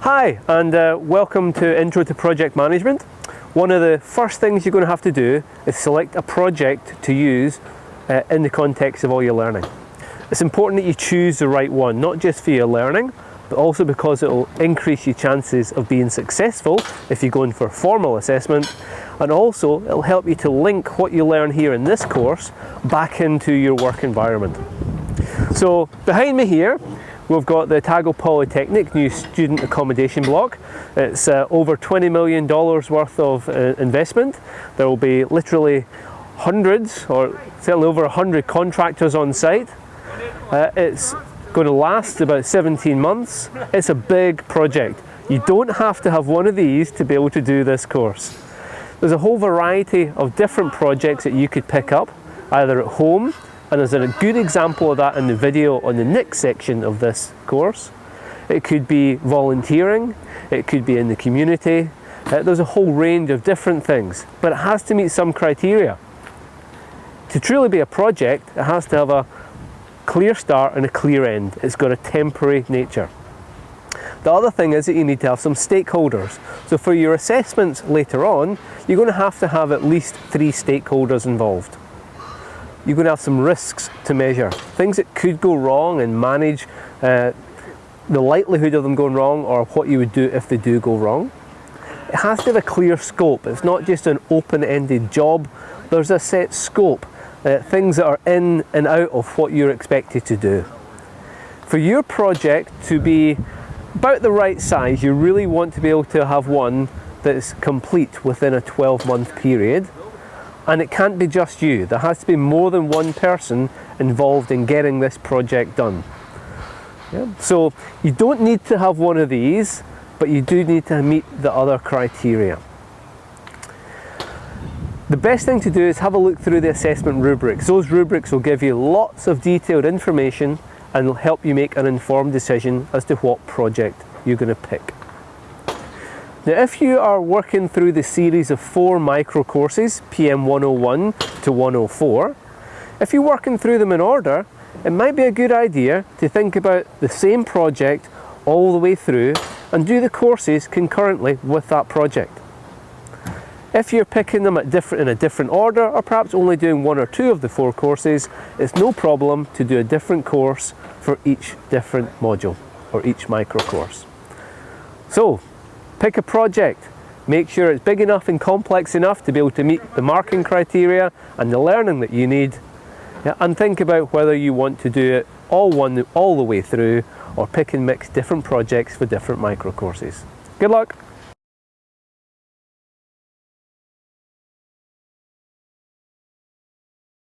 Hi and uh, welcome to Intro to Project Management. One of the first things you're going to have to do is select a project to use uh, in the context of all your learning. It's important that you choose the right one, not just for your learning, but also because it will increase your chances of being successful if you're going for formal assessment and also it'll help you to link what you learn here in this course back into your work environment. So behind me here we've got the Otago Polytechnic new student accommodation block. It's uh, over $20 million worth of uh, investment. There will be literally hundreds or certainly over 100 contractors on site. Uh, it's going to last about 17 months. It's a big project. You don't have to have one of these to be able to do this course. There's a whole variety of different projects that you could pick up, either at home, and there's a good example of that in the video on the next section of this course. It could be volunteering, it could be in the community, uh, there's a whole range of different things, but it has to meet some criteria. To truly be a project, it has to have a clear start and a clear end. It's got a temporary nature. The other thing is that you need to have some stakeholders. So for your assessments later on, you're going to have to have at least three stakeholders involved. You're going to have some risks to measure, things that could go wrong and manage uh, the likelihood of them going wrong or what you would do if they do go wrong. It has to have a clear scope. It's not just an open-ended job. There's a set scope uh, things that are in and out of what you're expected to do. For your project to be about the right size, you really want to be able to have one that is complete within a 12 month period. And it can't be just you. There has to be more than one person involved in getting this project done. Yeah. So you don't need to have one of these, but you do need to meet the other criteria. The best thing to do is have a look through the assessment rubrics. Those rubrics will give you lots of detailed information and will help you make an informed decision as to what project you're going to pick. Now if you are working through the series of four micro courses, PM 101 to 104, if you're working through them in order, it might be a good idea to think about the same project all the way through and do the courses concurrently with that project. If you're picking them different, in a different order or perhaps only doing one or two of the four courses, it's no problem to do a different course for each different module or each micro course. So pick a project, make sure it's big enough and complex enough to be able to meet the marking criteria and the learning that you need and think about whether you want to do it all, one, all the way through or pick and mix different projects for different micro courses. Good luck!